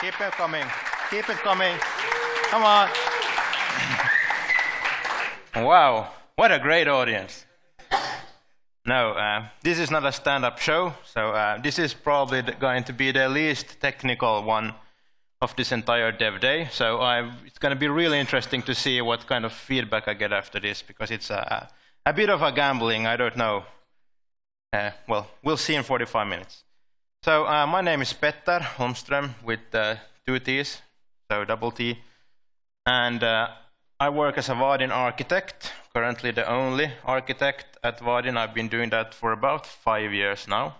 Keep it coming. Keep it coming. Come on. Wow, what a great audience. No, uh, this is not a stand-up show, so uh, this is probably going to be the least technical one of this entire dev day. So I've, it's going to be really interesting to see what kind of feedback I get after this, because it's a, a bit of a gambling. I don't know. Uh, well, we'll see in 45 minutes. So uh, my name is Petter Holmström with uh, two T's, so double T. And uh, I work as a Vaadin architect, currently the only architect at Vaadin. I've been doing that for about five years now.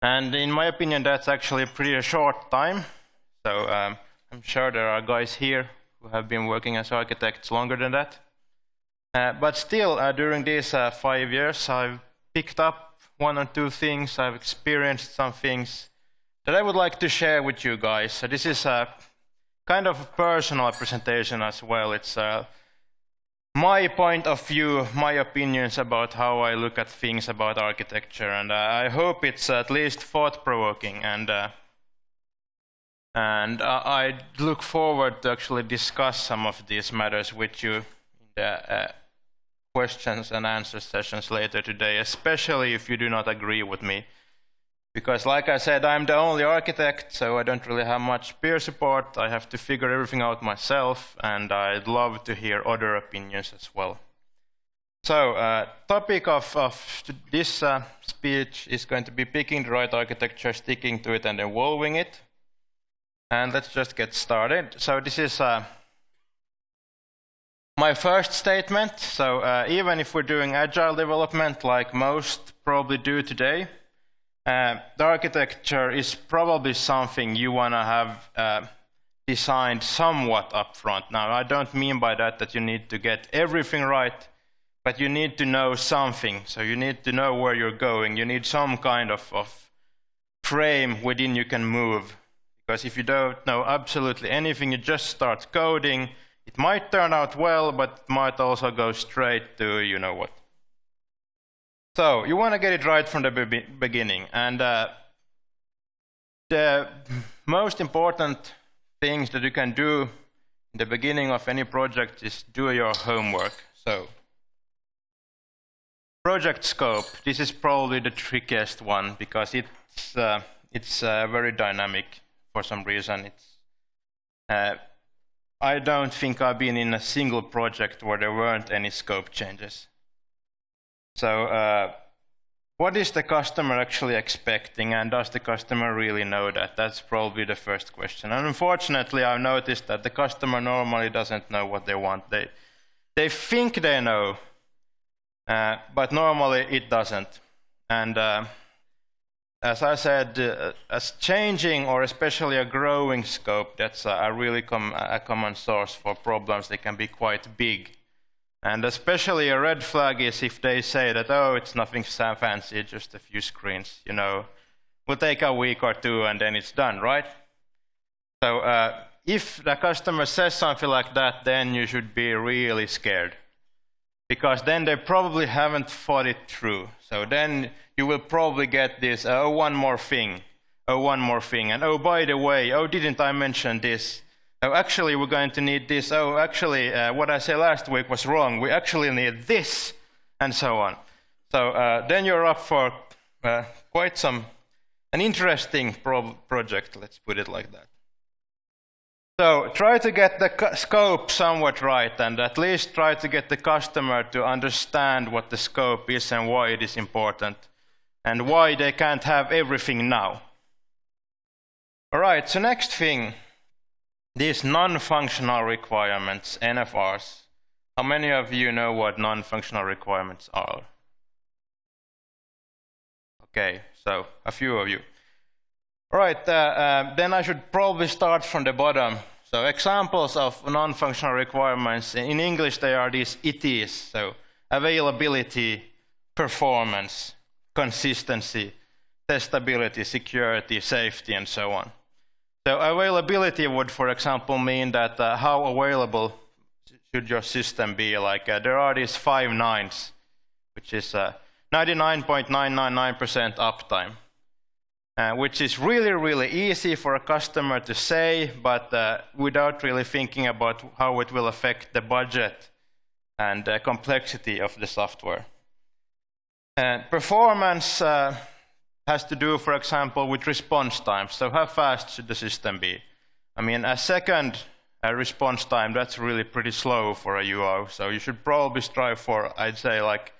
And in my opinion, that's actually a pretty short time. So um, I'm sure there are guys here who have been working as architects longer than that. Uh, but still, uh, during these uh, five years, I've picked up one or two things. I've experienced some things that I would like to share with you guys. So this is a kind of a personal presentation as well. It's uh, my point of view, my opinions about how I look at things about architecture, and uh, I hope it's at least thought-provoking. And uh, and uh, I look forward to actually discuss some of these matters with you in the uh, questions and answer sessions later today, especially if you do not agree with me. Because like I said, I'm the only architect, so I don't really have much peer support. I have to figure everything out myself, and I'd love to hear other opinions as well. So, uh, topic of, of this uh, speech is going to be picking the right architecture, sticking to it, and evolving it. And let's just get started. So this is uh, my first statement. So uh, even if we're doing agile development like most probably do today, uh, the architecture is probably something you want to have uh, designed somewhat upfront. Now, I don't mean by that that you need to get everything right, but you need to know something. So you need to know where you're going. You need some kind of, of frame within you can move. Because if you don't know absolutely anything, you just start coding, it might turn out well, but it might also go straight to you know what. So you want to get it right from the be beginning. And uh, the most important things that you can do in the beginning of any project is do your homework. So project scope, this is probably the trickiest one because it's, uh, it's uh, very dynamic for some reason. It's, uh, I don't think I've been in a single project where there weren't any scope changes. So uh, what is the customer actually expecting and does the customer really know that? That's probably the first question. And unfortunately, I've noticed that the customer normally doesn't know what they want. They, they think they know, uh, but normally it doesn't. And uh, as I said, uh, as changing or especially a growing scope, that's a, a really com a common source for problems. They can be quite big. And especially a red flag is if they say that, oh, it's nothing fancy, just a few screens, you know. Will take a week or two and then it's done, right? So uh, if the customer says something like that, then you should be really scared. Because then they probably haven't thought it through. So then you will probably get this, oh, one more thing, oh, one more thing, and oh, by the way, oh, didn't I mention this? oh, actually, we're going to need this. Oh, actually, uh, what I said last week was wrong. We actually need this, and so on. So uh, then you're up for uh, quite some, an interesting pro project, let's put it like that. So try to get the scope somewhat right, and at least try to get the customer to understand what the scope is and why it is important, and why they can't have everything now. All right, so next thing these non-functional requirements, NFRs, how many of you know what non-functional requirements are? Okay, so a few of you. All right, uh, uh, then I should probably start from the bottom. So examples of non-functional requirements, in English they are these ITs, so availability, performance, consistency, testability, security, safety, and so on. So availability would, for example, mean that uh, how available should your system be? Like uh, there are these five nines, which is 99.999% uh, uptime. Uh, which is really, really easy for a customer to say, but uh, without really thinking about how it will affect the budget and uh, complexity of the software. And performance uh, has to do, for example, with response time. So how fast should the system be? I mean, a second uh, response time, that's really pretty slow for a UO. So you should probably strive for, I'd say, like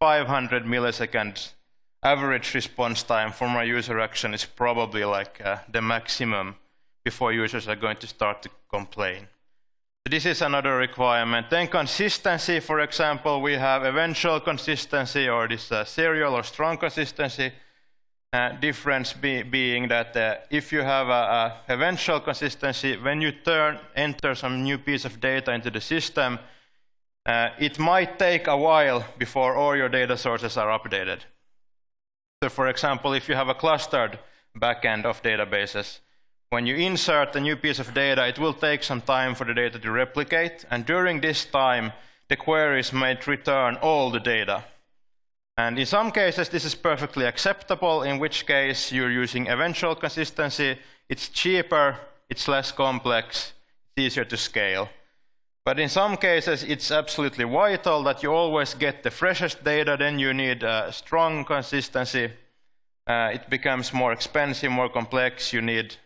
500 milliseconds average response time for my user action is probably like uh, the maximum before users are going to start to complain. This is another requirement. Then consistency, for example, we have eventual consistency or this uh, serial or strong consistency. Uh, difference be, being that uh, if you have a, a, eventual consistency, when you turn, enter some new piece of data into the system, uh, it might take a while before all your data sources are updated. So for example, if you have a clustered backend of databases, when you insert a new piece of data, it will take some time for the data to replicate, and during this time, the queries might return all the data. And in some cases, this is perfectly acceptable, in which case you're using eventual consistency, it's cheaper, it's less complex, it's easier to scale. But in some cases, it's absolutely vital that you always get the freshest data, then you need a strong consistency. Uh, it becomes more expensive, more complex, you need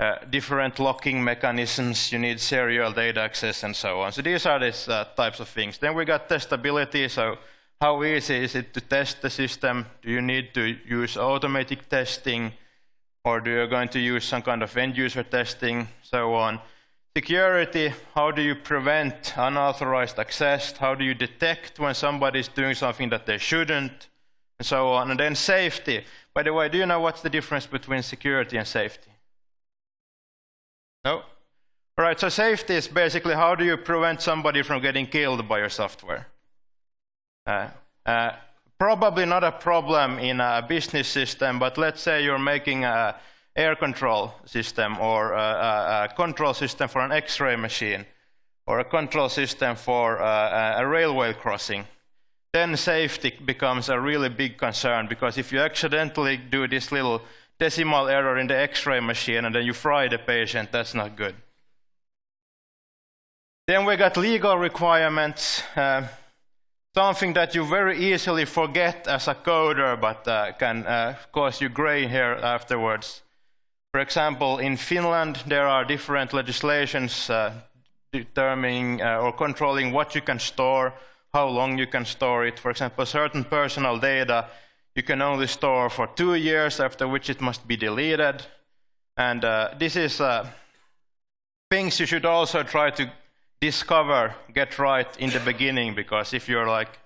uh, different locking mechanisms, you need serial data access, and so on. So these are these uh, types of things. Then we got testability, so how easy is it to test the system? Do you need to use automatic testing? Or do you going to use some kind of end user testing, so on? Security, how do you prevent unauthorized access? How do you detect when somebody is doing something that they shouldn't? And so on. And then safety. By the way, do you know what's the difference between security and safety? No? All right, so safety is basically how do you prevent somebody from getting killed by your software? Uh, uh, probably not a problem in a business system, but let's say you're making a air control system or a, a control system for an X-ray machine or a control system for uh, a railway crossing. Then safety becomes a really big concern because if you accidentally do this little decimal error in the X-ray machine and then you fry the patient, that's not good. Then we got legal requirements. Uh, something that you very easily forget as a coder, but uh, can uh, cause you gray hair afterwards. For example, in Finland, there are different legislations uh, determining uh, or controlling what you can store, how long you can store it. For example, certain personal data you can only store for two years, after which it must be deleted. And uh, this is uh, things you should also try to discover, get right in the beginning, because if you're like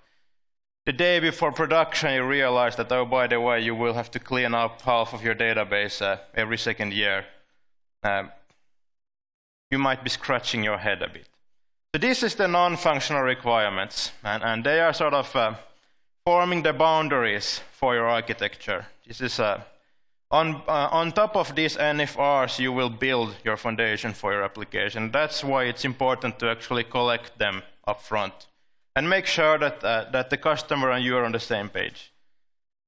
the day before production, you realize that, oh, by the way, you will have to clean up half of your database uh, every second year. Um, you might be scratching your head a bit. So this is the non-functional requirements, and, and, they are sort of uh, forming the boundaries for your architecture. This is uh, on, uh, on top of these NFRs, you will build your foundation for your application. That's why it's important to actually collect them up front and make sure that, uh, that the customer and you are on the same page.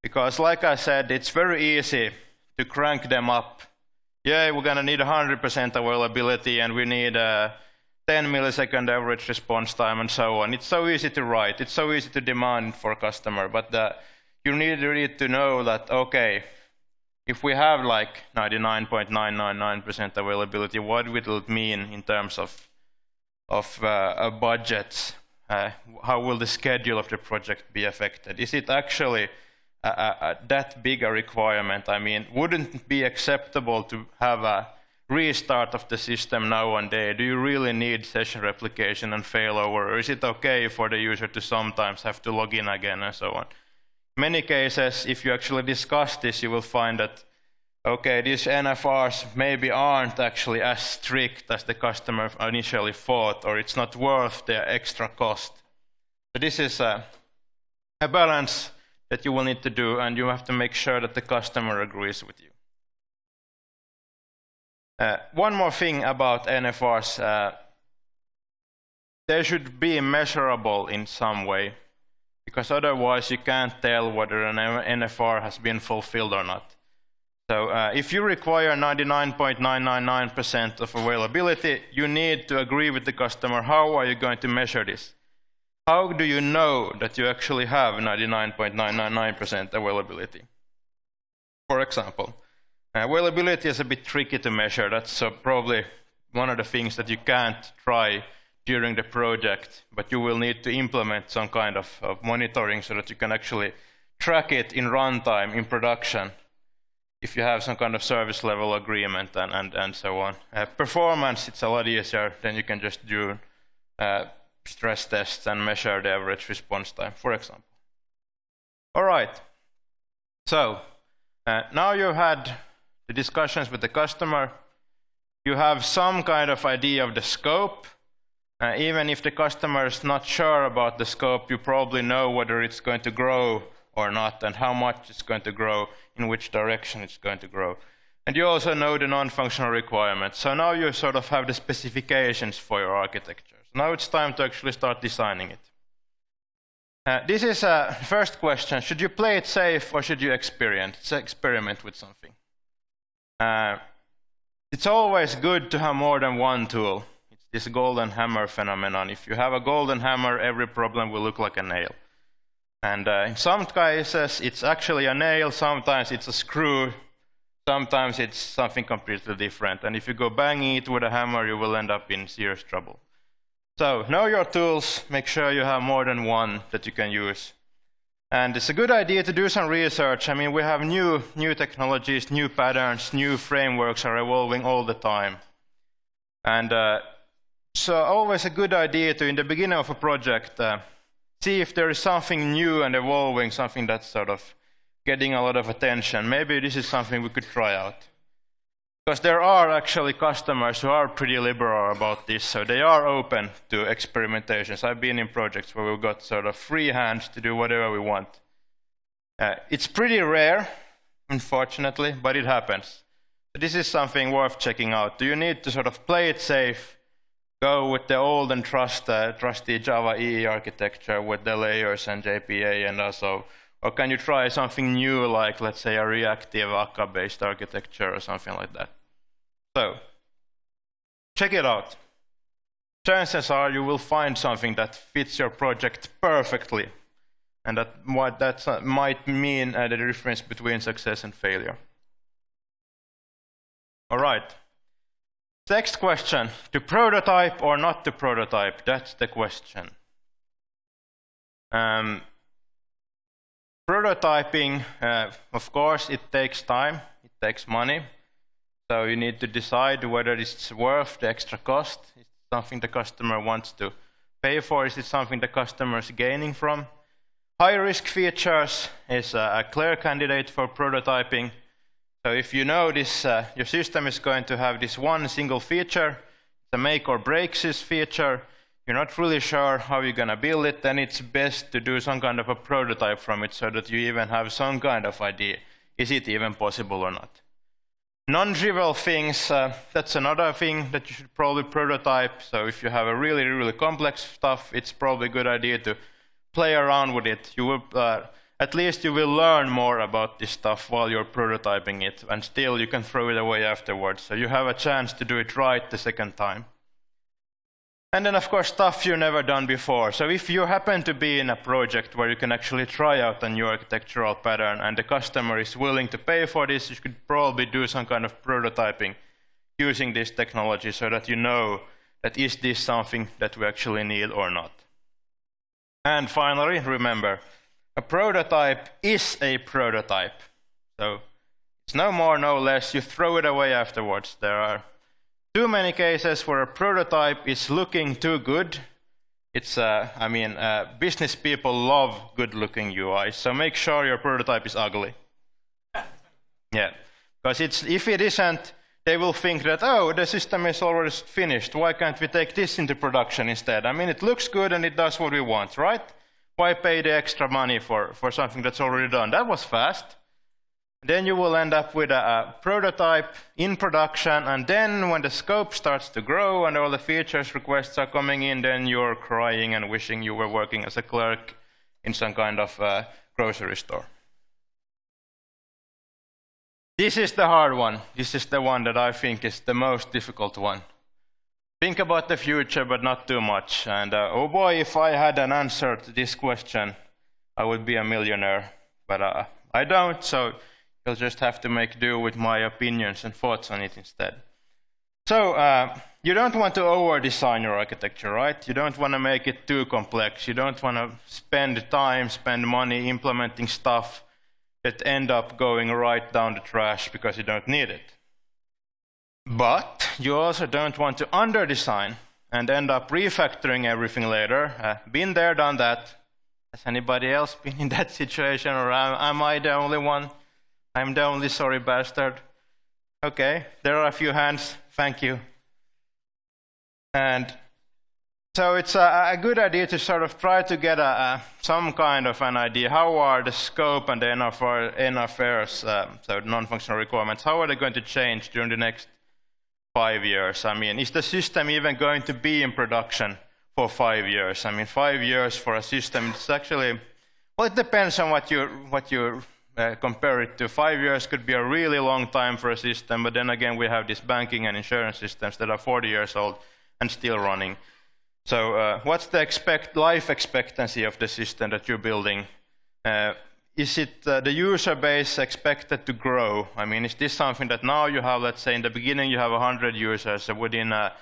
Because like I said, it's very easy to crank them up. Yeah, we're going to need 100% availability and we need a 10 millisecond average response time and so on. It's so easy to write. It's so easy to demand for a customer. But uh, you need really to know that, okay, if we have like 99.999% availability, what will it mean in terms of, of uh, budgets? Uh, how will the schedule of the project be affected? Is it actually that big a requirement? I mean, wouldn't it be acceptable to have a restart of the system now and then? Do you really need session replication and failover? Or is it okay for the user to sometimes have to log in again and so on? many cases, if you actually discuss this, you will find that, okay, these NFRs maybe aren't actually as strict as the customer initially thought, or it's not worth the extra cost. So this is a, a balance that you will need to do, and you have to make sure that the customer agrees with you. Uh, one more thing about NFRs. Uh, they should be measurable in some way because otherwise you can't tell whether an NFR has been fulfilled or not. So uh, if you require 99.999% of availability, you need to agree with the customer. How are you going to measure this? How do you know that you actually have 99.999% availability? For example, availability is a bit tricky to measure. That's uh, probably one of the things that you can't try during the project, but you will need to implement some kind of, of monitoring so that you can actually track it in runtime, in production, if you have some kind of service level agreement and, and, and so on. Uh, performance, it's a lot easier. Then you can just do uh, stress tests and measure the average response time, for example. All right. So uh, now you've had the discussions with the customer. You have some kind of idea of the scope. Uh, even if the customer is not sure about the scope, you probably know whether it's going to grow or not, and how much it's going to grow, in which direction it's going to grow. And you also know the non-functional requirements. So now you sort of have the specifications for your architecture. So now it's time to actually start designing it. Uh, this is a first question. Should you play it safe or should you experiment, experiment with something? Uh, it's always good to have more than one tool. It's this golden hammer phenomenon. If you have a golden hammer, every problem will look like a nail. And uh, in some cases, it's actually a nail, sometimes it's a screw, sometimes it's something completely different. And if you go banging it with a hammer, you will end up in serious trouble. So know your tools, make sure you have more than one that you can use. And it's a good idea to do some research. I mean, we have new, new technologies, new patterns, new frameworks are evolving all the time. And uh, so always a good idea to, in the beginning of a project, uh, see if there is something new and evolving, something that's sort of getting a lot of attention. Maybe this is something we could try out. Because there are actually customers who are pretty liberal about this, so they are open to experimentations. I've been in projects where we've got sort of free hands to do whatever we want. Uh, it's pretty rare, unfortunately, but it happens. This is something worth checking out. Do you need to sort of play it safe go with the old and trust, uh, trusty Java EE architecture with the layers and JPA and also, or can you try something new like, let's say, a reactive Akka-based architecture or something like that? So, check it out. Chances are you will find something that fits your project perfectly, and that what that might mean uh, the difference between success and failure. All right. Next question, to prototype or not to prototype? That's the question. Um, prototyping, uh, of course, it takes time, it takes money. So you need to decide whether it's worth the extra cost. Is it something the customer wants to pay for? Is it something the customer is gaining from? High risk features is a clear candidate for prototyping. So if you know this, uh, your system is going to have this one single feature, the make or breaks this feature, you're not really sure how you're going to build it, then it's best to do some kind of a prototype from it so that you even have some kind of idea. Is it even possible or not? Non-trivial things, uh, that's another thing that you should probably prototype. So if you have a really, really complex stuff, it's probably a good idea to play around with it. You will uh, at least you will learn more about this stuff while you're prototyping it, and still you can throw it away afterwards. So you have a chance to do it right the second time. And then, of course, stuff you've never done before. So if you happen to be in a project where you can actually try out a new architectural pattern and the customer is willing to pay for this, you could probably do some kind of prototyping using this technology so that you know that is this something that we actually need or not. And finally, remember, a prototype is a prototype. So it's no more, no less. You throw it away afterwards. There are too many cases where a prototype is looking too good. It's, uh, I mean, uh, business people love good-looking UI, so make sure your prototype is ugly. yeah, because it's if it isn't, they will think that oh, the system is already finished. Why can't we take this into production instead? I mean, it looks good and it does what we want, right? Why pay the extra money for, for something that's already done? That was fast. Then you will end up with a, a, prototype in production, and then when the scope starts to grow and all the features requests are coming in, then you're crying and wishing you were working as a clerk in some kind of uh, grocery store. This is the hard one. This is the one that I think is the most difficult one. Think about the future, but not too much. And uh, oh boy, if I had an answer to this question, I would be a millionaire. But uh, I don't, so you'll just have to make do with my opinions and thoughts on it instead. So, uh, you don't want to over-design your architecture, right? You don't want to make it too complex. You don't want to spend time, spend money implementing stuff that end up going right down the trash because you don't need it. But you also don't want to under-design and end up refactoring everything later. Uh, been there, done that. Has anybody else been in that situation, or am, am I the only one? I'm the only sorry bastard. Okay, there are a few hands. Thank you. And so it's a, a, good idea to sort of try to get a, a, some kind of an idea. How are the scope and the NFRs, um, so non-functional requirements, how are they going to change during the next five years? I mean, is the system even going to be in production for five years? I mean, five years for a system, it's actually, well, it depends on what you, what you uh, compare it to. Five years could be a really long time for a system, but then again, we have these banking and insurance systems that are 40 years old and still running. So uh, what's the expect life expectancy of the system that you're building? Uh, is it uh, the user base expected to grow? I mean, is this something that now you have, let's say in the beginning you have 100 users, so within uh,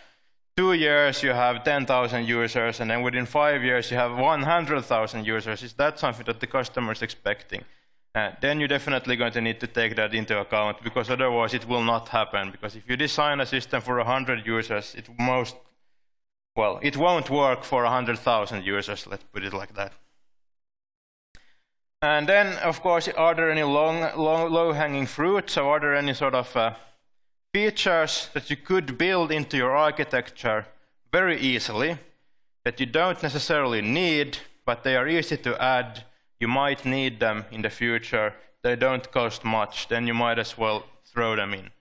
two years you have 10,000 users, and then within five years you have 100,000 users. Is that something that the customer is expecting? Uh, then you're definitely going to need to take that into account, because otherwise it will not happen. Because if you design a system for 100 users, it most well, it won't work for 100,000 users, let's put it like that. And then, of course, are there any low-hanging fruit? So are there any sort of uh, features that you could build into your architecture very easily that you don't necessarily need, but they are easy to add. You might need them in the future. They don't cost much. Then you might as well throw them in.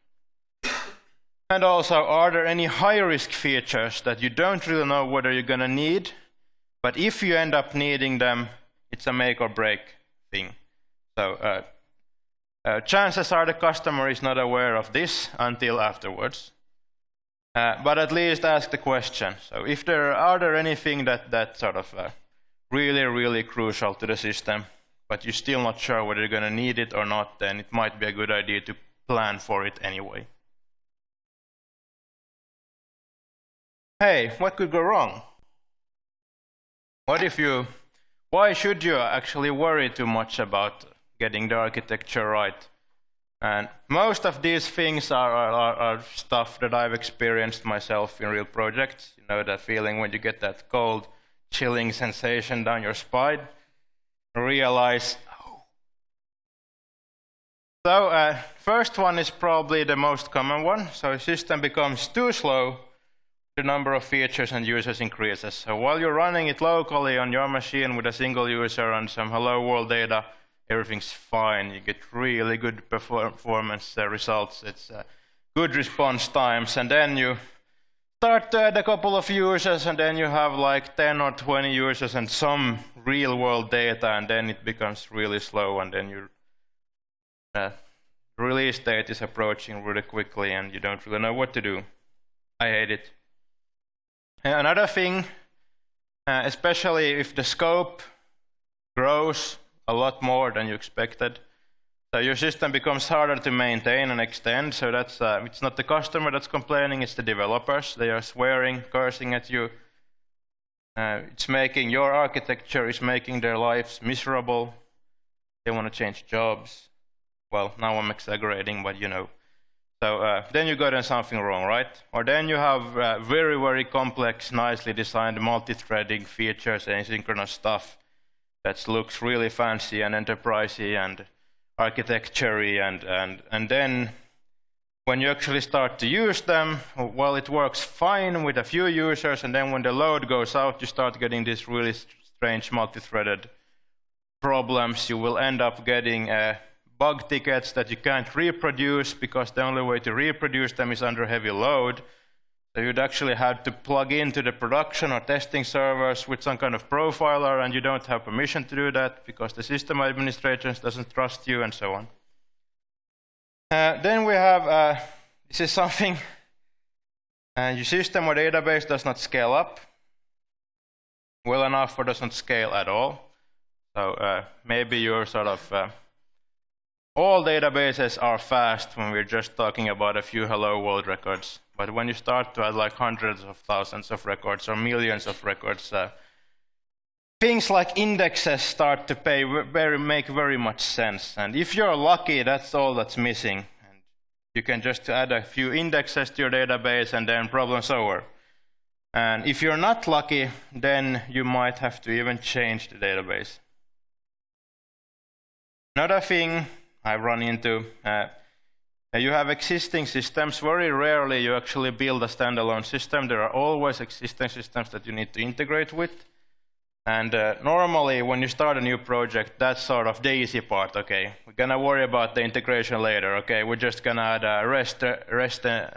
And also, are there any high-risk features that you don't really know whether you're going to need, but if you end up needing them, it's a make or break thing. So uh, uh, chances are the customer is not aware of this until afterwards. Uh, but at least ask the question. So if there are there anything that that sort of really really crucial to the system, but you're still not sure whether you're going to need it or not, then it might be a good idea to plan for it anyway. hey, what could go wrong? What if you, why should you actually worry too much about getting the architecture right? And most of these things are, are, are, stuff that I've experienced myself in real projects. You know that feeling when you get that cold, chilling sensation down your spine. Realize, oh. So uh, first one is probably the most common one. So system becomes too slow the number of features and users increases. So while you're running it locally on your machine with a single user and some hello world data, everything's fine. You get really good performance uh, results. It's uh, good response times. And then you start to add a couple of users, and then you have like 10 or 20 users and some real world data, and then it becomes really slow, and then your uh, release date is approaching really quickly, and you don't really know what to do. I hate it. Another thing, uh, especially if the scope grows a lot more than you expected, so your system becomes harder to maintain and extend. So that's uh, it's not the customer that's complaining; it's the developers. They are swearing, cursing at you. Uh, it's making your architecture is making their lives miserable. They want to change jobs. Well, now I'm exaggerating, but you know. So uh, then you got something wrong, right? Or then you have uh, very, very complex, nicely designed multi-threading features and asynchronous stuff that looks really fancy and enterprisey and architecture and, and, and then when you actually start to use them, well, it works fine with a few users, and then when the load goes out, you start getting these really strange multi-threaded problems. You will end up getting a bug tickets that you can't reproduce because the only way to reproduce them is under heavy load. So you'd actually have to plug into the production or testing servers with some kind of profiler, and you don't have permission to do that because the system administration doesn't trust you, and so on. Uh, then we have, uh, this is something, uh, your system or database does not scale up well enough or doesn't scale at all. So uh, maybe you're sort of, uh, all databases are fast when we're just talking about a few hello world records. But when you start to add like hundreds of thousands of records or millions of records, uh, things like indexes start to pay very, make very much sense. And if you're lucky, that's all that's missing. And you can just add a few indexes to your database and then problem's over. And if you're not lucky, then you might have to even change the database. Another thing I run into, uh, you have existing systems. Very rarely you actually build a standalone system. There are always existing systems that you need to integrate with. And uh, normally, when you start a new project, that's sort of the easy part. Okay, we're gonna worry about the integration later. Okay, we're just gonna add a REST REST uh,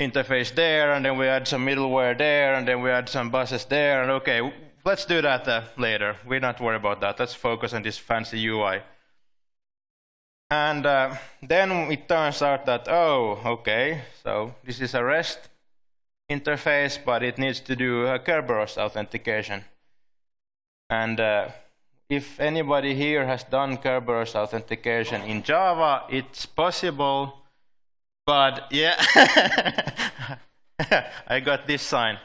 interface there, and then we add some middleware there, and then we add some buses there. And okay, let's do that uh, later. We're not worried about that. Let's focus on this fancy UI. And uh, then it turns out that oh, okay, so this is a REST interface, but it needs to do a Kerberos authentication. And uh, if anybody here has done Kerberos authentication in Java, it's possible, but yeah, I got this sign.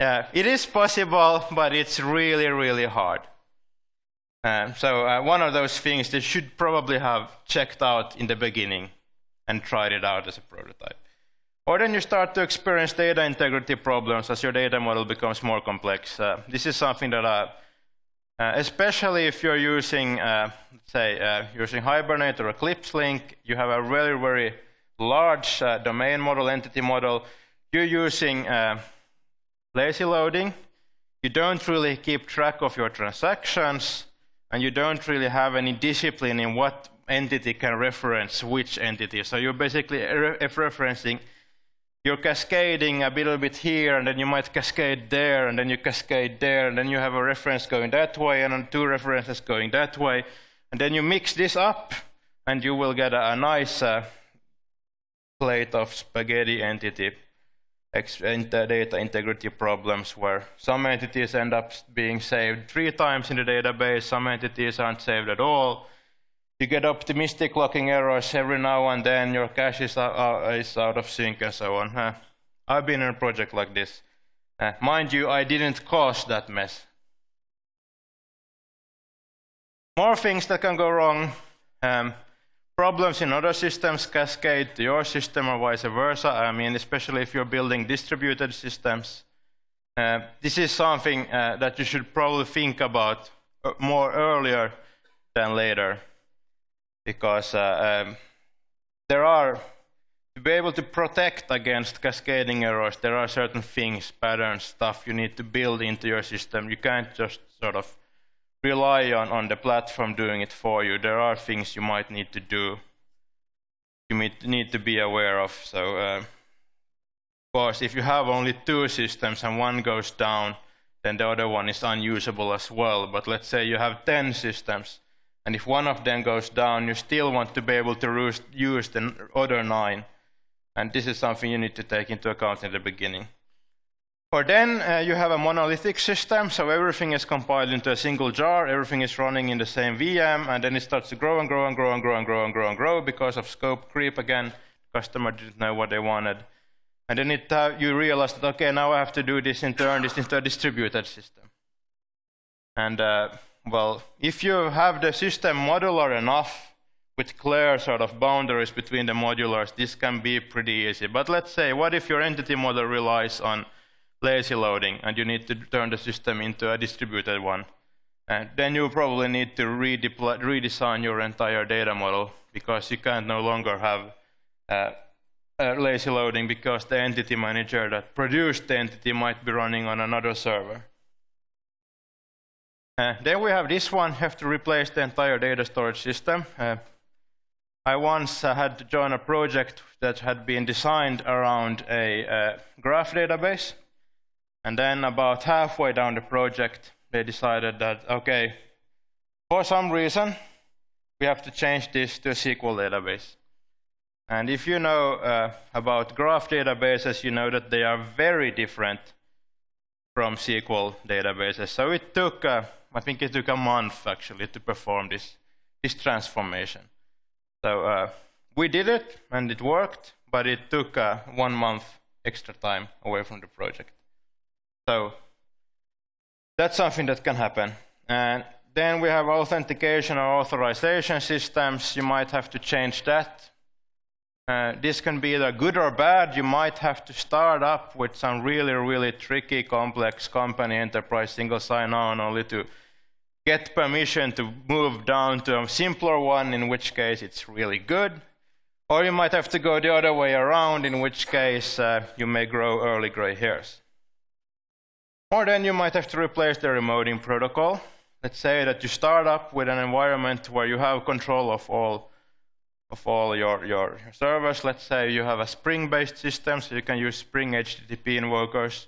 Uh, it is possible, but it's really, really hard. Uh, so uh, one of those things that should probably have checked out in the beginning and tried it out as a prototype. Or then you start to experience data integrity problems as your data model becomes more complex. Uh, this is something that I uh, especially if you're using, uh, say, uh, using Hibernate or Eclipse Link, you have a very, very large uh, domain model, entity model. You're using uh, lazy loading. You don't really keep track of your transactions, and you don't really have any discipline in what entity can reference which entity. So you're basically re referencing you're cascading a little bit here, and then you might cascade there, and then you cascade there, and then you have a reference going that way, and then two references going that way. And then you mix this up, and you will get a, a nice uh, plate of spaghetti entity data integrity problems where some entities end up being saved three times in the database, some entities aren't saved at all, you get optimistic locking errors every now and then, your cache is, uh, is out of sync and so on. Uh, I've been in a project like this. Uh, mind you, I didn't cause that mess. More things that can go wrong. Um, problems in other systems cascade to your system or vice versa. I mean, especially if you're building distributed systems. Uh, this is something uh, that you should probably think about uh, more earlier than later because uh, um, there are, to be able to protect against cascading errors, there are certain things, patterns, stuff you need to build into your system. You can't just sort of rely on, on the platform doing it for you. There are things you might need to do, you need to be aware of. So, uh, of course, if you have only two systems and one goes down, then the other one is unusable as well. But let's say you have 10 systems, and if one of them goes down, you still want to be able to use the other nine. And this is something you need to take into account in the beginning. Or then uh, you have a monolithic system, so everything is compiled into a single jar, everything is running in the same VM, and then it starts to grow and grow and grow and grow and grow and grow and grow because of scope creep again. Customer didn't know what they wanted. And then it, uh, you realize that, okay, now I have to do this and turn this into a distributed system. And uh, well, if you have the system modular enough with clear sort of boundaries between the modulars, this can be pretty easy. But let's say, what if your entity model relies on lazy loading and you need to turn the system into a distributed one? And then you probably need to redesign your entire data model because you can't no longer have uh, uh, lazy loading because the entity manager that produced the entity might be running on another server. Uh, then we have this one, have to replace the entire data storage system. Uh, I once uh, had to join a project that had been designed around a uh, graph database. And then about halfway down the project, they decided that, okay, for some reason, we have to change this to a SQL database. And if you know uh, about graph databases, you know that they are very different from SQL databases. So it took, uh, I think it took a month actually to perform this, this transformation. So uh, we did it and it worked, but it took uh, one month extra time away from the project. So that's something that can happen. And then we have authentication or authorization systems. You might have to change that. Uh, this can be either good or bad. You might have to start up with some really, really tricky, complex company enterprise single sign-on only to get permission to move down to a simpler one, in which case it's really good. Or you might have to go the other way around, in which case uh, you may grow early gray hairs. Or then you might have to replace the remoting protocol. Let's say that you start up with an environment where you have control of all of all your, your servers. Let's say you have a Spring-based system, so you can use Spring HTTP invokers.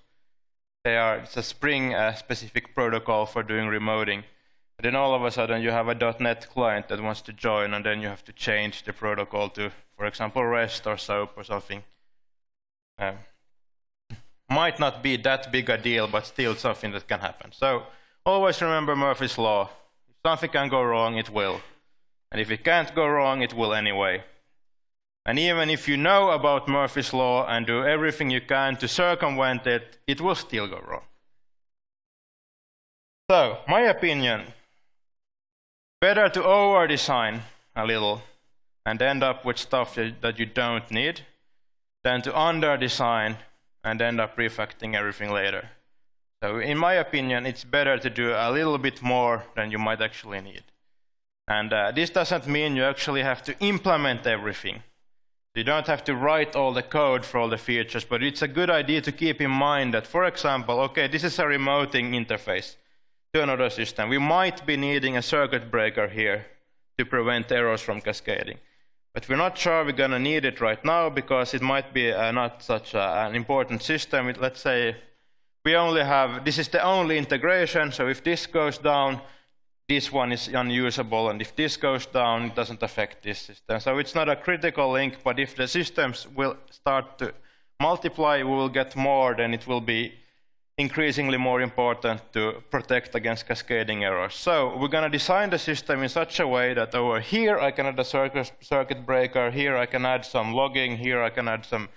They are, it's a Spring-specific uh, protocol for doing remoting. And then all of a sudden you have a .NET client that wants to join, and then you have to change the protocol to, for example, REST or SOAP or something. Um, might not be that big a deal, but still something that can happen. So always remember Murphy's Law. If something can go wrong, it will. And if it can't go wrong, it will anyway. And even if you know about Murphy's Law and do everything you can to circumvent it, it will still go wrong. So, my opinion, better to over-design a little and end up with stuff that you don't need than to under-design and end up refactoring everything later. So in my opinion, it's better to do a little bit more than you might actually need. And uh, this doesn't mean you actually have to implement everything. You don't have to write all the code for all the features, but it's a good idea to keep in mind that, for example, okay, this is a remoting interface to another system. We might be needing a circuit breaker here to prevent errors from cascading. But we're not sure we're going to need it right now because it might be uh, not such a, an important system. It, let's say we only have, this is the only integration, so if this goes down, this one is unusable, and if this goes down, it doesn't affect this system. So it's not a critical link, but if the systems will start to multiply, we will get more, then it will be increasingly more important to protect against cascading errors. So we're going to design the system in such a way that over here I can add a circuit, breaker, here I can add some logging, here I can add some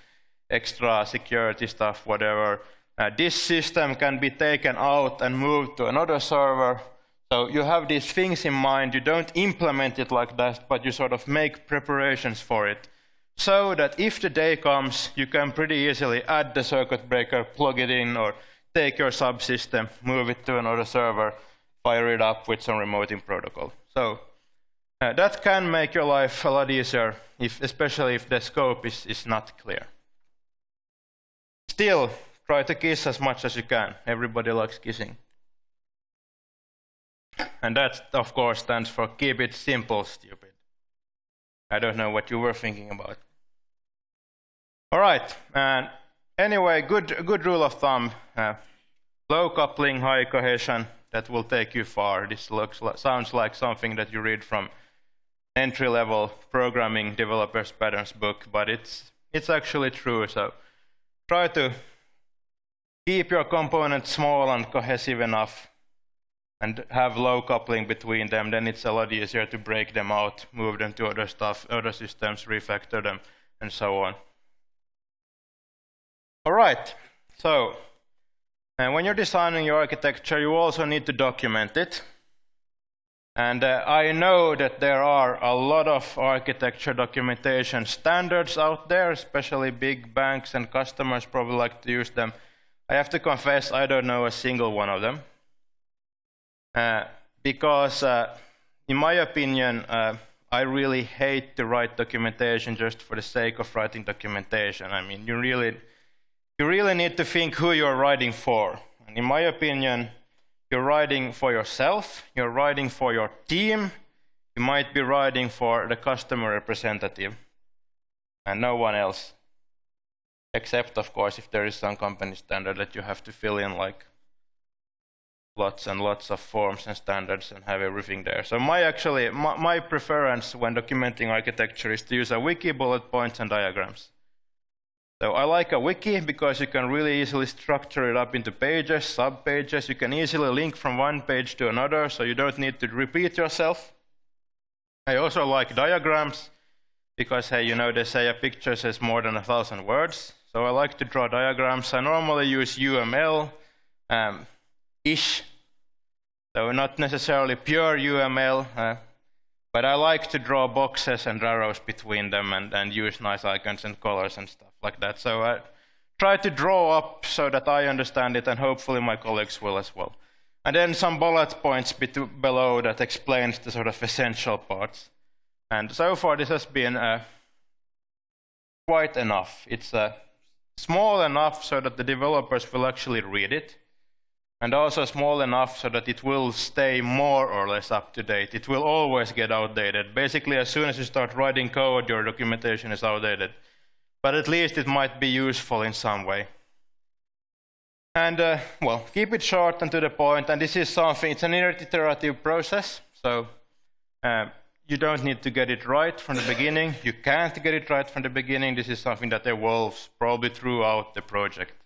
extra security stuff, whatever. Uh, this system can be taken out and moved to another server so you have these things in mind, you don't implement it like that, but you sort of make preparations for it. So that if the day comes, you can pretty easily add the circuit breaker, plug it in, or take your subsystem, move it to another server, fire it up with some remoting protocol. So uh, that can make your life a lot easier, if, especially if the scope is, is not clear. Still, try to kiss as much as you can. Everybody likes kissing. And that, of course, stands for keep it simple, stupid. I don't know what you were thinking about. All right. And anyway, good, good rule of thumb. Uh, low coupling, high cohesion. That will take you far. This looks sounds like something that you read from entry-level programming developers patterns book, but it's it's actually true. So try to keep your components small and cohesive enough and have low coupling between them, then it's a lot easier to break them out, move them to other stuff, other systems, refactor them, and so on. All right, so and when you're designing your architecture, you also need to document it. And uh, I know that there are a lot of architecture documentation standards out there, especially big banks and customers probably like to use them. I have to confess, I don't know a single one of them. Uh, because, uh, in my opinion, uh, I really hate to write documentation just for the sake of writing documentation. I mean, you really, you really need to think who you're writing for. And in my opinion, you're writing for yourself, you're writing for your team, you might be writing for the customer representative, and no one else. Except, of course, if there is some company standard that you have to fill in, like lots and lots of forms and standards and have everything there. So my actually my, my preference when documenting architecture is to use a wiki, bullet points, and diagrams. So I like a wiki because you can really easily structure it up into pages, sub-pages. You can easily link from one page to another, so you don't need to repeat yourself. I also like diagrams because, hey, you know, they say a picture says more than a thousand words. So I like to draw diagrams. I normally use UML, um, ish. So not necessarily pure UML, uh, but I like to draw boxes and arrows between them and, and use nice icons and colors and stuff like that. So I try to draw up so that I understand it and hopefully my colleagues will as well. And then some bullet points below that explains the sort of essential parts. And so far this has been uh, quite enough. It's uh, small enough so that the developers will actually read it and also small enough so that it will stay more or less up to date. It will always get outdated. Basically, as soon as you start writing code, your documentation is outdated. But at least it might be useful in some way. And, uh, well, keep it short and to the point. And this is something, it's an iterative process. So uh, you don't need to get it right from the beginning. You can't get it right from the beginning. This is something that evolves probably throughout the project.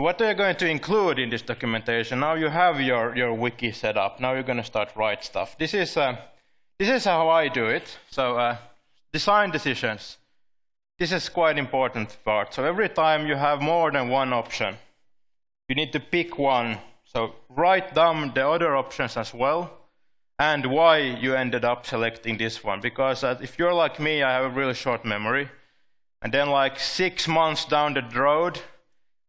What are you going to include in this documentation? Now you have your, your wiki set up. Now you're going to start write stuff. This is, uh, this is how I do it. So uh, design decisions. This is quite important part. So every time you have more than one option, you need to pick one. So write down the other options as well and why you ended up selecting this one. Because uh, if you're like me, I have a really short memory. And then like six months down the road,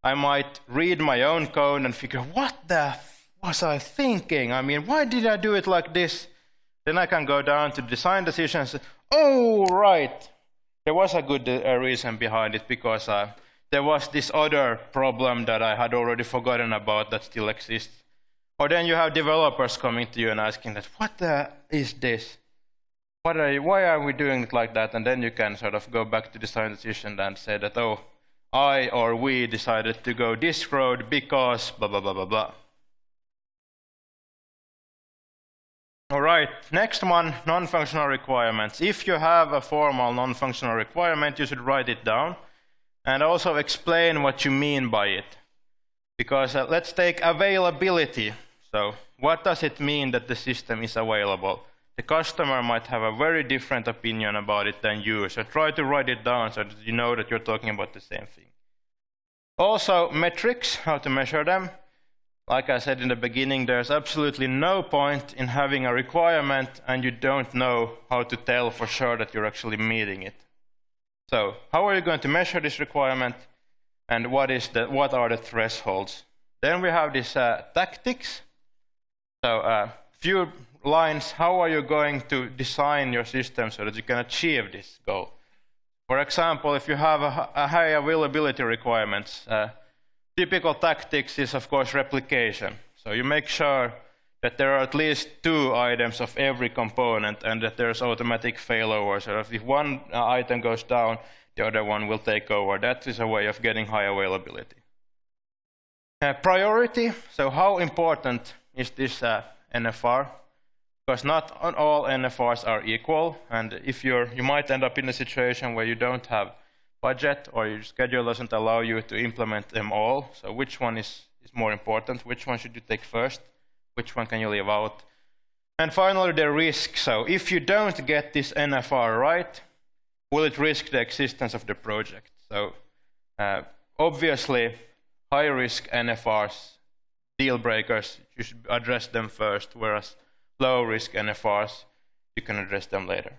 I might read my own code and figure, what the was I thinking? I mean, why did I do it like this? Then I can go down to design decisions. Oh, right. There was a good uh, reason behind it because uh, there was this other problem that I had already forgotten about that still exists. Or then you have developers coming to you and asking that, what the is this? What are you, why are we doing it like that? And then you can sort of go back to design decision and say that, oh, I or we decided to go this road because blah, blah, blah, blah, blah. All right, next one, non-functional requirements. If you have a formal non-functional requirement, you should write it down and also explain what you mean by it. Because uh, let's take availability. So what does it mean that the system is available? The customer might have a very different opinion about it than you. So try to write it down so that you know that you're talking about the same thing. Also, metrics, how to measure them. Like I said in the beginning, there's absolutely no point in having a requirement and you don't know how to tell for sure that you're actually meeting it. So, how are you going to measure this requirement and what, is the, what are the thresholds? Then we have this uh, tactics. So, uh, few lines, how are you going to design your system so that you can achieve this goal? For example, if you have a, a high availability requirements, uh, typical tactics is of course replication. So you make sure that there are at least two items of every component and that there's automatic failover. So if one uh, item goes down, the other one will take over. That is a way of getting high availability. Uh, priority, so how important is this uh, NFR? Because not all NFRs are equal, and if you're, you might end up in a situation where you don't have budget or your schedule doesn't allow you to implement them all. So which one is, is more important? Which one should you take first? Which one can you leave out? And finally, the risk. So if you don't get this NFR right, will it risk the existence of the project? So uh, obviously, high-risk NFRs, deal breakers, you should address them first, whereas low risk NFRs, you can address them later.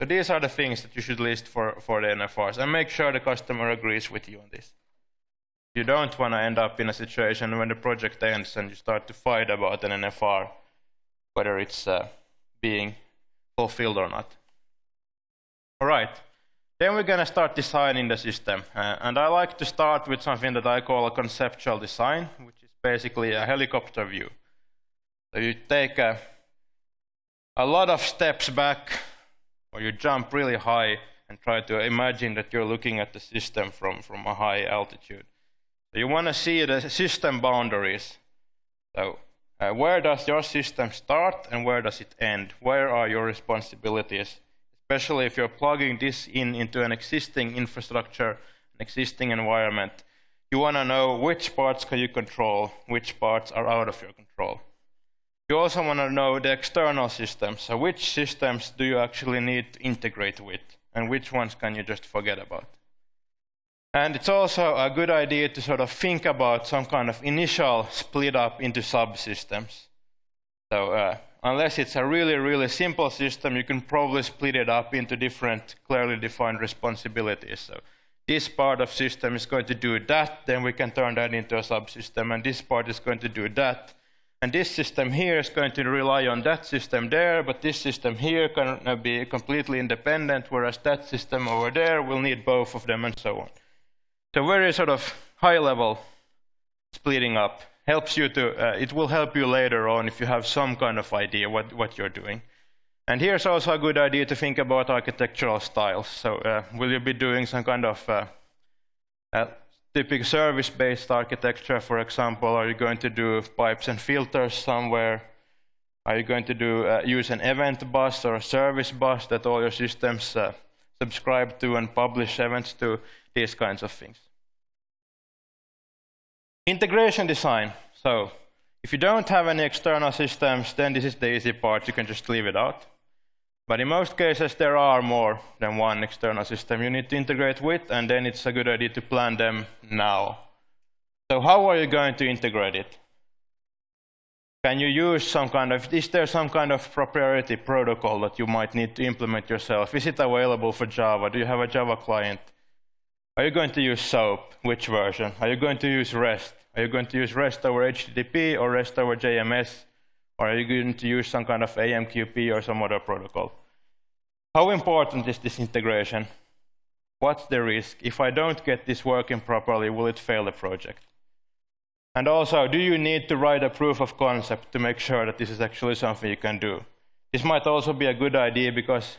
So these are the things that you should list for, for the NFRs and make sure the customer agrees with you on this. You don't want to end up in a situation when the project ends and you start to fight about an NFR, whether it's uh, being fulfilled or not. All right. Then we're going to start designing the system. Uh, and I like to start with something that I call a conceptual design, which is basically a helicopter view. So you take a, a lot of steps back, or you jump really high and try to imagine that you're looking at the system from, from a high altitude. You want to see the system boundaries. So uh, where does your system start and where does it end? Where are your responsibilities? Especially if you're plugging this in into an existing infrastructure, an existing environment, you want to know which parts can you control, which parts are out of your control. You also want to know the external systems. So which systems do you actually need to integrate with, and which ones can you just forget about? And it's also a good idea to sort of think about some kind of initial split up into subsystems. So uh, unless it's a really, really simple system, you can probably split it up into different clearly defined responsibilities. So this part of system is going to do that, then we can turn that into a subsystem, and this part is going to do that. And this system here is going to rely on that system there, but this system here can be completely independent, whereas that system over there will need both of them and so on. So very sort of high level splitting up helps you to, uh, it will help you later on if you have some kind of idea what, what you're doing. And here's also a good idea to think about architectural styles. So uh, will you be doing some kind of uh, uh, typical service-based architecture, for example? Are you going to do pipes and filters somewhere? Are you going to do uh, use an event bus or a service bus that all your systems uh, subscribe to and publish events to? these kinds of things. Integration design. So if you don't have any external systems, then this is the easy part. You can just leave it out. But in most cases, there are more than one external system you need to integrate with, and then it's a good idea to plan them now. So how are you going to integrate it? Can you use some kind of, is there some kind of proprietary protocol that you might need to implement yourself? Is it available for Java? Do you have a Java client? Are you going to use SOAP? Which version? Are you going to use REST? Are you going to use REST over HTTP or REST over JMS? Or are you going to use some kind of AMQP or some other protocol? How important is this integration? What's the risk? If I don't get this working properly, will it fail the project? And also, do you need to write a proof of concept to make sure that this is actually something you can do? This might also be a good idea because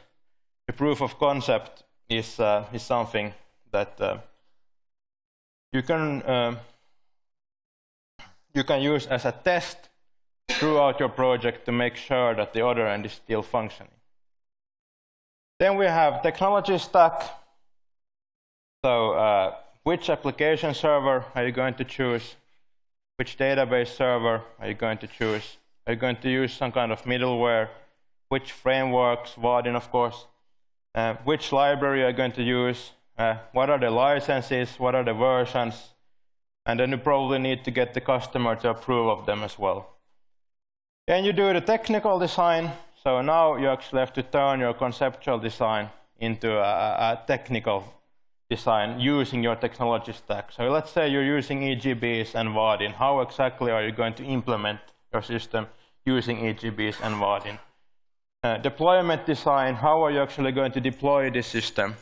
the proof of concept is, uh, is something that uh, you can uh, you can use as a test throughout your project to make sure that the other end is still functioning. Then we have technology stack. So uh, which application server are you going to choose? Which database server are you going to choose? Are you going to use some kind of middleware? Which frameworks, Vaadin of course. Uh, which library are you going to use? uh, what are the licenses, what are the versions, and then you probably need to get the customer to approve of them as well. Then you do the technical design. So now you actually have to turn your conceptual design into a, a technical design using your technology stack. So let's say you're using EJBs and Vaadin. How exactly are you going to implement your system using EJBs and Vaadin? Uh, deployment design, how are you actually going to deploy this system?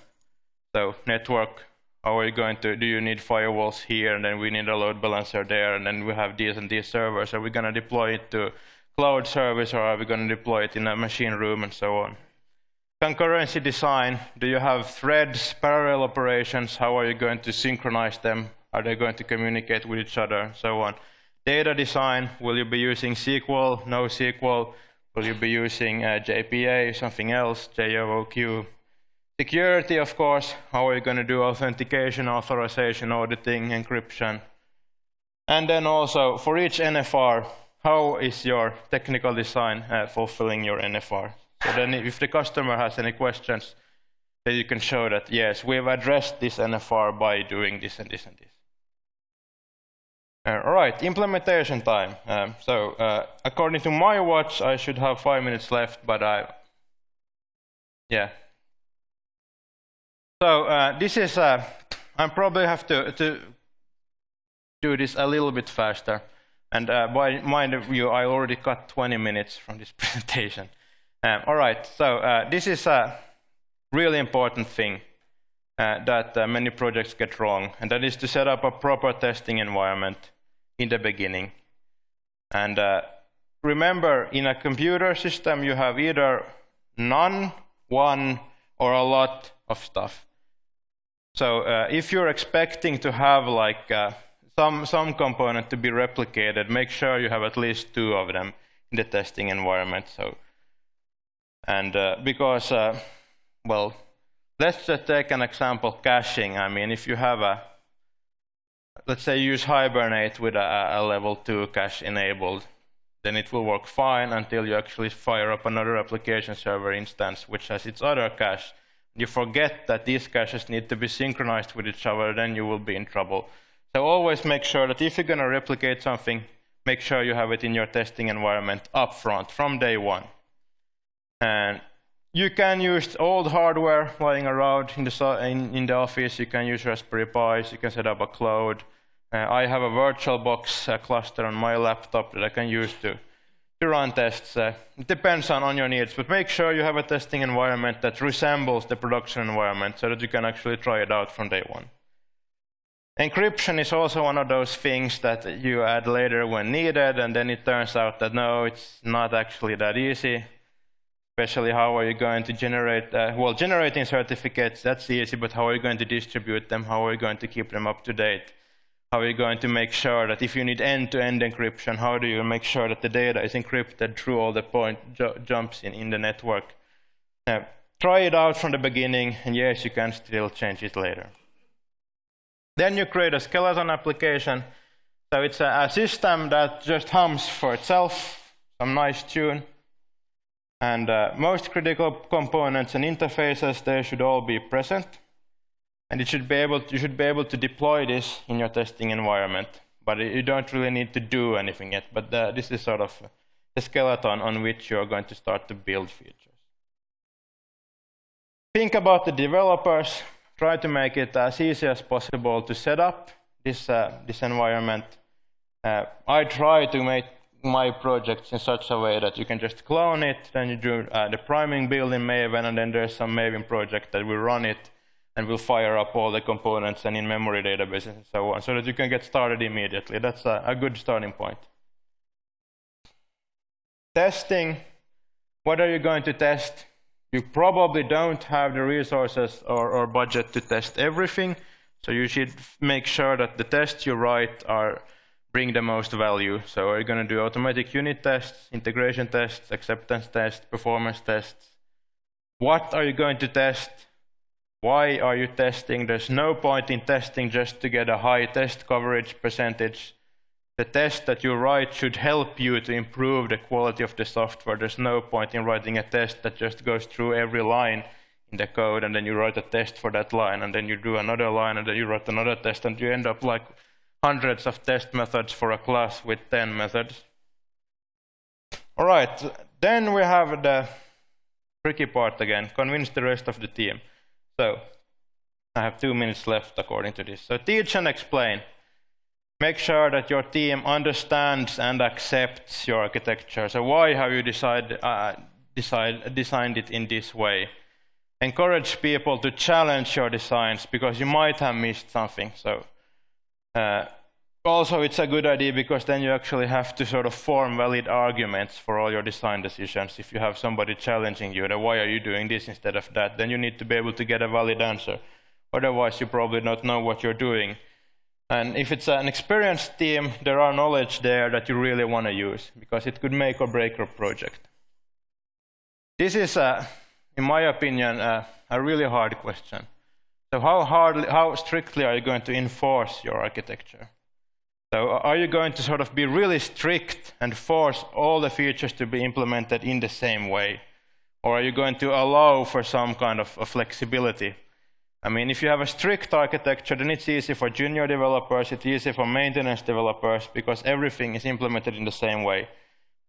So network, how are you going to, do you need firewalls here, and then we need a load balancer there, and then we have these and these servers. Are we going to deploy it to cloud service, or are we going to deploy it in a machine room, and so on? Concurrency design, do you have threads, parallel operations, how are you going to synchronize them? Are they going to communicate with each other, and so on? Data design, will you be using SQL, NoSQL? Will you be using uh, JPA, something else, JOOQ, Security, of course, how are you going to do authentication, authorization, auditing, encryption? And then also, for each NFR, how is your technical design uh, fulfilling your NFR? So then if the customer has any questions, then you can show that, yes, we've addressed this NFR by doing this and this and this. Uh, all right, implementation time. Um, so uh, according to my watch, I should have five minutes left, but I, yeah, so uh, this is, uh, I probably have to, to do this a little bit faster. And uh, by mind of you, I already cut 20 minutes from this presentation. Um, all right, so uh, this is a really important thing uh, that uh, many projects get wrong, and that is to set up a proper testing environment in the beginning. And remember, in a computer system, you have either none, one, or a lot of stuff. So uh, if you're expecting to have like uh, some, some component to be replicated, make sure you have at least two of them in the testing environment. So, and uh, because, uh, well, let's just take an example, caching. I mean, if you have a, let's say use Hibernate with a, a level 2 cache enabled, then it will work fine until you actually fire up another application server instance which has its other cache. You forget that these caches need to be synchronized with each other, then you will be in trouble. So always make sure that if you're going to replicate something, make sure you have it in your testing environment up front from day one. And you can use old hardware lying around in the, in, in the office. You can use Raspberry Pis. You can set up a cloud. Uh, I have a VirtualBox uh, cluster on my laptop that I can use to, to run tests. Uh, it depends on, on your needs, but make sure you have a testing environment that resembles the production environment so that you can actually try it out from day one. Encryption is also one of those things that you add later when needed, and then it turns out that no, it's not actually that easy. Especially how are you going to generate, uh, well, generating certificates, that's easy, but how are you going to distribute them? How are you going to keep them up to date? How are you going to make sure that if you need end-to-end -end encryption, how do you make sure that the data is encrypted through all the point jumps in, in the network? Uh, try it out from the beginning, and yes, you can still change it later. Then you create a skeleton application. So it's a, a system that just hums for itself, some nice tune. And uh, most critical components and interfaces, they should all be present. And it should be able to, you should be able to deploy this in your testing environment. But you don't really need to do anything yet. But uh, this is sort of the skeleton on which you're going to start to build features. Think about the developers try to make it as easy as possible to set up this, uh, this environment. Uh, I try to make my projects in such a way that you can just clone it, then you do uh, the priming build in Maven, and then there's some Maven project that will run it and will fire up all the components and in-memory databases and so on, so that you can get started immediately. That's a, a good starting point. Testing. What are you going to test? You probably don't have the resources or, or budget to test everything, so you should make sure that the tests you write are bring the most value. So are you going to do automatic unit tests, integration tests, acceptance tests, performance tests? What are you going to test? Why are you testing? There's no point in testing just to get a high test coverage percentage the test that you write should help you to improve the quality of the software. There's no point in writing a test that just goes through every line in the code and then you write a test for that line and then you do another line and then you write another test and you end up like hundreds of test methods for a class with 10 methods. All right, then we have the tricky part again, convince the rest of the team. So I have two minutes left according to this. So teach and explain. Make sure that your team understands and accepts your architecture. So why have you decide, uh, decide, designed it in this way? Encourage people to challenge your designs because you might have missed something. So uh, also it's a good idea because then you actually have to sort of form valid arguments for all your design decisions. If you have somebody challenging you, then why are you doing this instead of that? Then you need to be able to get a valid answer. Otherwise you probably don't know what you're doing. And if it's an experienced team, there are knowledge there that you really want to use because it could make or break your project. This is, uh, in my opinion, uh, a really hard question. So how, hard, how strictly are you going to enforce your architecture? So are you going to sort of be really strict and force all the features to be implemented in the same way? Or are you going to allow for some kind of flexibility? I mean, if you have a strict architecture, then it's easy for junior developers, it's easy for maintenance developers, because everything is implemented in the same way.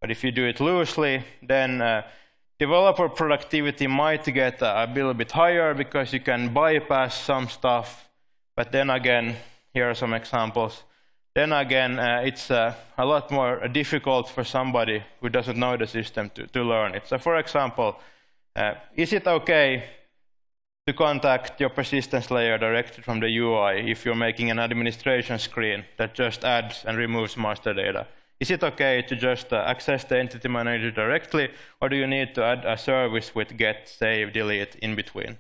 But if you do it loosely, then uh, developer productivity might get a, little bit higher because you can bypass some stuff. But then again, here are some examples. Then again, uh, it's uh, a lot more difficult for somebody who doesn't know the system to, to learn it. So for example, uh, is it okay to contact your persistence layer directly from the UI if you're making an administration screen that just adds and removes master data. Is it okay to just uh, access the entity manager directly, or do you need to add a service with get, save, delete in between?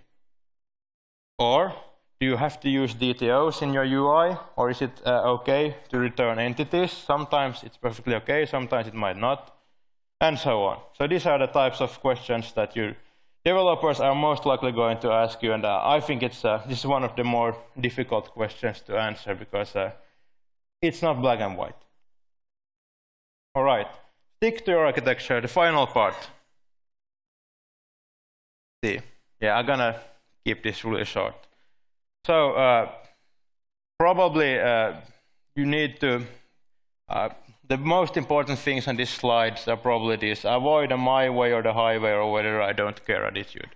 Or Do you have to use DTOs in your UI, or is it uh, okay to return entities? Sometimes it's perfectly okay, sometimes it might not, and so on. So these are the types of questions that you developers are most likely going to ask you, and uh, I think it's uh, this is one of the more difficult questions to answer because uh, it's not black and white. All right, stick to your architecture. The final part. See, yeah, I'm gonna keep this really short. So uh, probably uh, you need to, uh, the most important things on these slides are probably this, avoid the my way or the highway or whether I don't care attitude.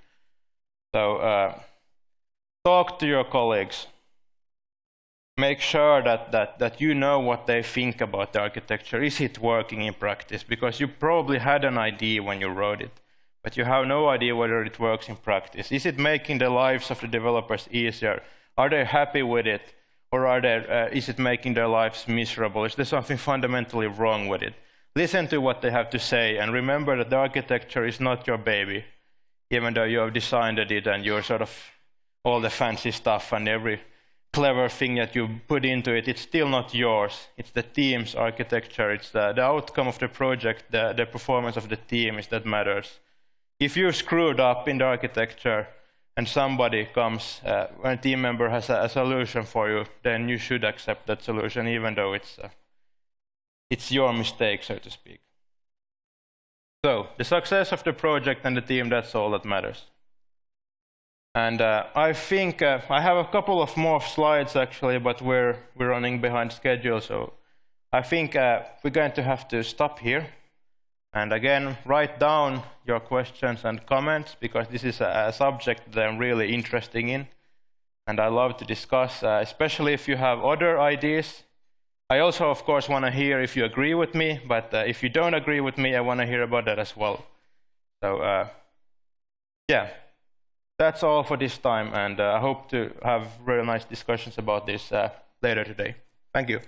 So uh, talk to your colleagues. Make sure that, that, that you know what they think about the architecture. Is it working in practice? Because you probably had an idea when you wrote it but you have no idea whether it works in practice. Is it making the lives of the developers easier? Are they happy with it? Or are uh, is it making their lives miserable? Is there something fundamentally wrong with it? Listen to what they have to say and remember that the architecture is not your baby, even though you have designed it and you're sort of all the fancy stuff and every clever thing that you put into it, it's still not yours. It's the team's architecture. It's the, the outcome of the project, the, the performance of the team is that matters if you screwed up in the architecture and somebody comes, uh, a team member has a, a, solution for you, then you should accept that solution, even though it's uh, it's your mistake, so to speak. So the success of the project and the team, that's all that matters. And uh, I think uh, I have a couple of more slides actually, but we're we're running behind schedule, so I think uh, we're going to have to stop here. And again, write down your questions and comments because this is a, subject that I'm really interested in and I love to discuss, uh, especially if you have other ideas. I also, of course, want to hear if you agree with me, but uh, if you don't agree with me, I want to hear about that as well. So, uh, yeah, that's all for this time, and uh, I hope to have really nice discussions about this uh, later today. Thank you.